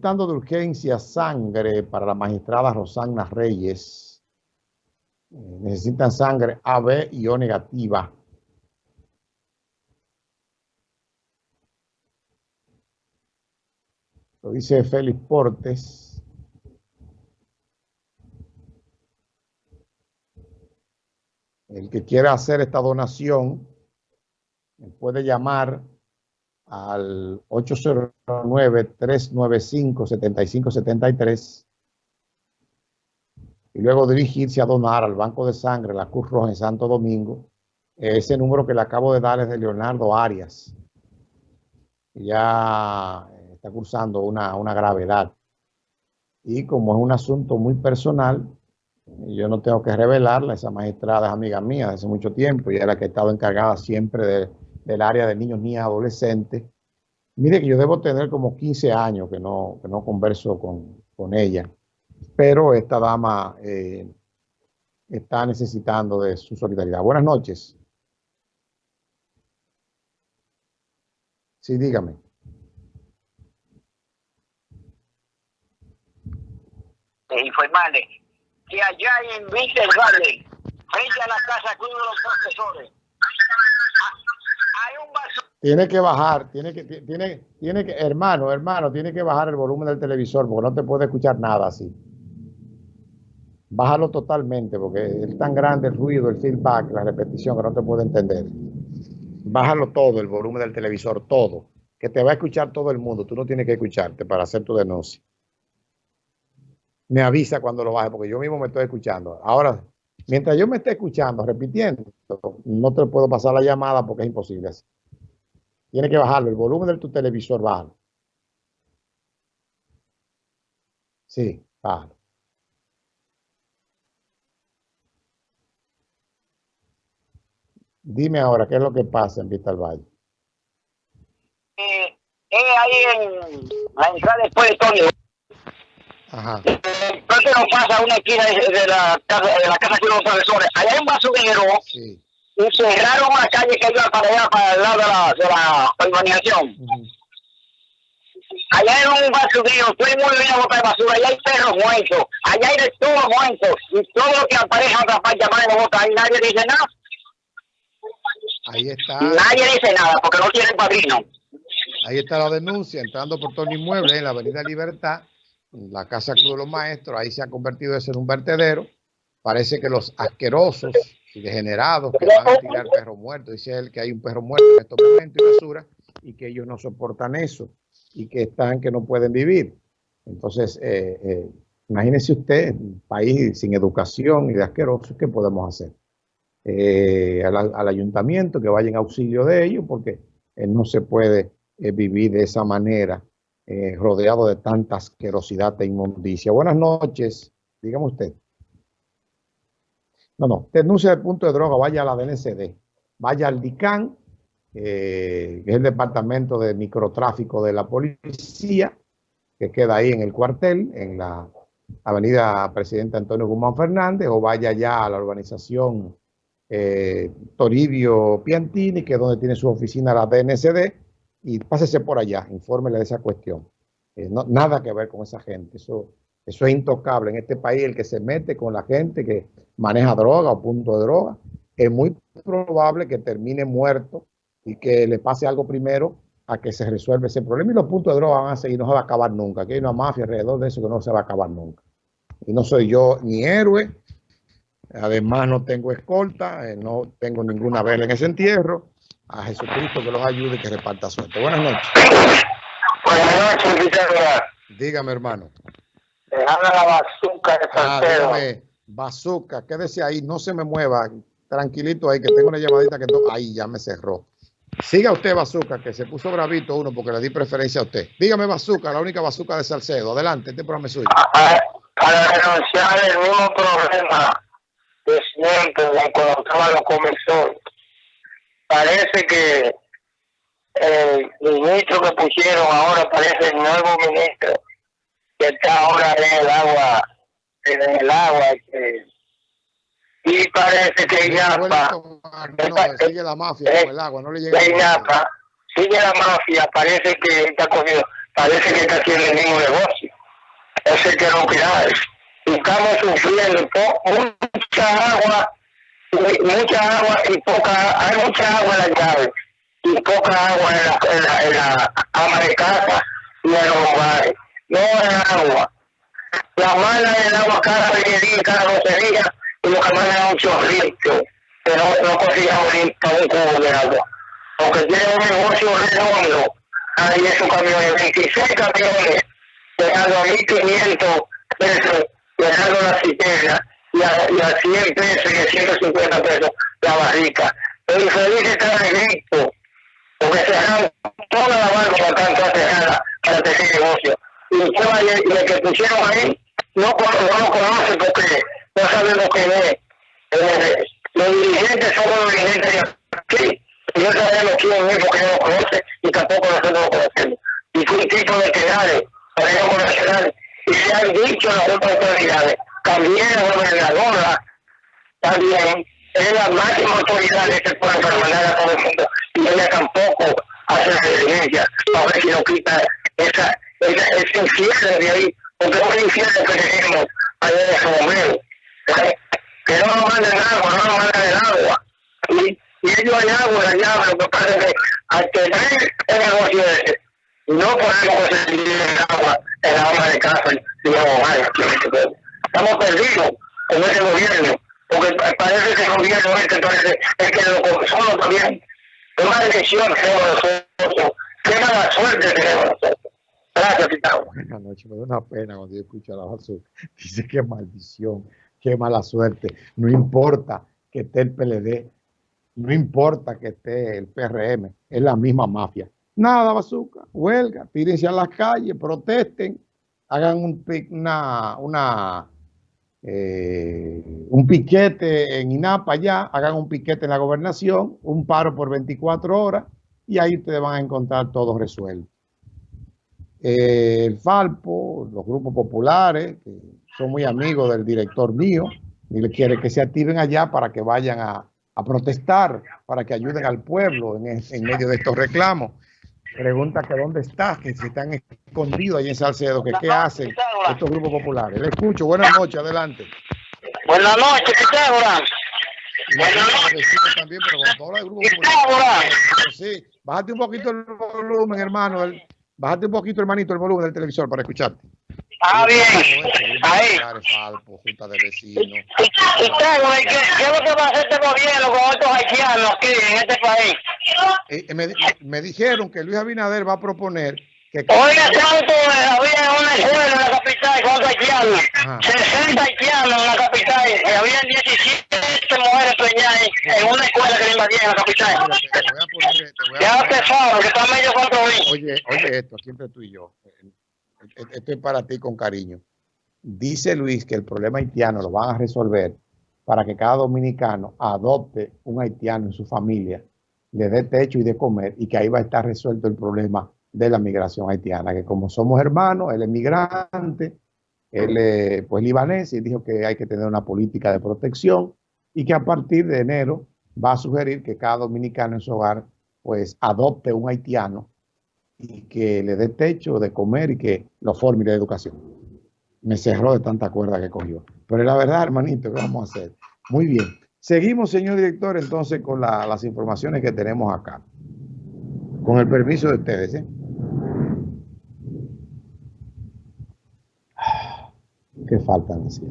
de urgencia sangre para la magistrada Rosana Reyes. Eh, necesitan sangre AB y O negativa. Lo dice Félix Portes. El que quiera hacer esta donación puede llamar al 809-395-7573 y luego dirigirse a donar al Banco de Sangre, la Cruz Roja en Santo Domingo. Ese número que le acabo de dar es de Leonardo Arias. Ya está cursando una, una gravedad. Y como es un asunto muy personal, yo no tengo que revelarla, esa magistrada es amiga mía desde mucho tiempo y es la que ha estado encargada siempre de del área de niños, niñas, adolescentes. Mire que yo debo tener como 15 años que no, no converso con, ella, pero esta dama eh, está necesitando de su solidaridad. Buenas noches. Sí, dígame. informarle que allá en Víctor Valley, frente a la casa Club de los Profesores, tiene que bajar, tiene que, tiene, tiene que, hermano, hermano, tiene que bajar el volumen del televisor porque no te puede escuchar nada así. Bájalo totalmente porque es tan grande el ruido, el feedback, la repetición que no te puede entender. Bájalo todo, el volumen del televisor, todo. Que te va a escuchar todo el mundo. Tú no tienes que escucharte para hacer tu denuncia. Me avisa cuando lo baje porque yo mismo me estoy escuchando. Ahora, mientras yo me esté escuchando, repitiendo, no te puedo pasar la llamada porque es imposible así. Tiene que bajarlo, el volumen de tu televisor, bájalo. Sí, bájalo. Dime ahora, ¿qué es lo que pasa en Vista al Valle? Eh, ahí en la entrada después de Tony. Ajá. Entonces nos pasa una esquina de, la casa de la casa de los profesores. Allá hay un basurero. Sí y cerraron una calle que iba para allá, para el lado de la, de la urbanización. Allá en un basurero, estoy muy bien a botar basura, allá hay perros muertos, allá hay de todo muertos, y todo lo que aparece en otra parte de botar, ahí nadie dice nada. Ahí está. Nadie dice nada, porque no tiene padrino. Ahí está la denuncia, entrando por todo el inmueble en la Avenida Libertad, la Casa de los Maestros, ahí se ha convertido eso en un vertedero. Parece que los asquerosos y degenerados que van a tirar perro muerto. Dice él que hay un perro muerto en estos momentos y basura y que ellos no soportan eso y que están que no pueden vivir. Entonces, eh, eh, imagínese usted, país sin educación y de asquerosos, ¿qué podemos hacer? Eh, al, ayuntamiento que vaya en auxilio de ellos porque no se puede vivir de esa manera rodeado de tanta asquerosidad e inmundicia. Buenas noches, dígame usted. No, no, denuncia de punto de droga, vaya a la DNCD, vaya al DICAN, eh, que es el departamento de microtráfico de la policía, que queda ahí en el cuartel, en la avenida Presidente Antonio Guzmán Fernández, o vaya ya a la urbanización eh, Toribio Piantini, que es donde tiene su oficina la DNCD, y pásese por allá, infórmele de esa cuestión. Eh, nada que ver con esa gente, eso eso es intocable. En este país, el que se mete con la gente que maneja droga o punto de droga, es muy probable que termine muerto y que le pase algo primero a que se resuelva ese problema. Y los puntos de droga van a seguir, no se va a acabar nunca. Aquí hay una mafia alrededor de eso que no se va a acabar nunca. Y no soy yo ni héroe, además no tengo escolta, eh, no tengo ninguna vela en ese entierro. A Jesucristo que los ayude y que reparta suerte. Buenas noches. Buenas noches, Dígame, hermano. Dejame la bazuca de ah, dígame, bazuca, quédese ahí, no se me mueva, tranquilito ahí, que tengo una llamadita que ahí ya me cerró. Siga usted, Bazuca, que se puso bravito uno porque le di preferencia a usted. Dígame, Bazuca, la única Bazuca de Salcedo. Adelante, este programa es suyo. Para denunciar el mismo problema de siempre, cuando estaban los comensales, parece que el ministro que pusieron ahora parece el nuevo ministro que está ahora en el agua, en el agua. y parece que ya sigue la mafia con el agua, no le llega. sigue la mafia, parece que está cogido. parece que está haciendo el mismo negocio. Ese que no queda. Estamos sufriendo mucha agua, mucha agua y poca, hay mucha agua en la llave y poca agua en la, en la, en la ama de casa y en los hogares. No hay agua. La mala del agua cada día, cada doce días, y lo que mandan es un chorrito, que no, no consigamos ni para un cubo de agua. Porque tiene un negocio redondo, ahí esos camiones, 26 camiones, dejando a 1.500 pesos, dejando la cisterna, y a, y a 100 pesos y a 150 pesos la barrica. El infeliz está en Egipto, porque cerraron toda la para tanto cerrada para tener negocio. Y el que pusieron ahí no, no lo conoce porque no sabe lo que es. Eh, los dirigentes son los dirigentes de aquí. Y no sabemos quién es porque no lo conoce y tampoco nosotros lo conocemos. Y fue un tipo de quedades para el nacional. Y se han dicho las otras autoridades, también la gobernadora, también es la máxima autoridad de este pueblo para mandar a todo el mundo. Y ella tampoco hace referencia a ver si no quita esa, esa, ese infierno de ahí porque es un infierno que tenemos allá en ese momento. Que no nos manden agua, no nos manden el agua. Y, y ellos hay agua allá, lo que pasa que al tener el negocio ese, no podemos conseguir el agua en la agua de casa los hogares. Estamos perdidos con ese gobierno, porque parece que el gobierno este es que lo solo también. Es una decisión que nosotros, qué mala suerte tenemos nosotros. Buenas noches, me da una pena cuando yo escucho a la basura. Dice que maldición, qué mala suerte. No importa que esté el PLD, no importa que esté el PRM, es la misma mafia. Nada, bazooka, huelga, tírense a las calles, protesten, hagan un, una, una eh, un piquete en INAPA ya, hagan un piquete en la gobernación, un paro por 24 horas y ahí ustedes van a encontrar todo resuelto. Eh, el Falpo, los grupos populares, que son muy amigos del director mío, y le quiere que se activen allá para que vayan a, protestar, para que ayuden al pueblo en, medio de estos reclamos. Pregunta que dónde está, que si están escondidos ahí en Salcedo, que qué hacen estos grupos populares. Le escucho, buenas noches, adelante. Buenas noches, ¿qué tal, Buenas noches. También, pero grupo Sí, bájate un poquito el volumen, hermano. El, Bájate un poquito, hermanito, el volumen del televisor para escucharte. Ah, bien. Ahí. Junta de vecinos. ¿qué, ¿qué es lo que va a hacer este gobierno con estos haitianos aquí en este país? Eh, eh, me, me dijeron que Luis Abinader va a proponer que... Oiga, tanto había una escuela en la capital con haitianos. 60 haitianos en la capital. Y había 17 mujeres preñadas en una escuela que le invadían en la capital. Ya te sabes, que está medio cuatro Oye, oye esto, siempre tú y yo. Esto es para ti con cariño. Dice Luis que el problema haitiano lo van a resolver para que cada dominicano adopte un haitiano en su familia, le dé techo y de comer y que ahí va a estar resuelto el problema de la migración haitiana, que como somos hermanos, él es migrante, él es pues libanés y dijo que hay que tener una política de protección y que a partir de enero va a sugerir que cada dominicano en su hogar pues adopte un haitiano y que le dé techo de comer y que lo forme de educación. Me cerró de tanta cuerda que cogió. Pero la verdad, hermanito, ¿qué vamos a hacer? Muy bien. Seguimos, señor director, entonces con las informaciones que tenemos acá. Con el permiso de ustedes, ¿eh? ¿Qué falta decir?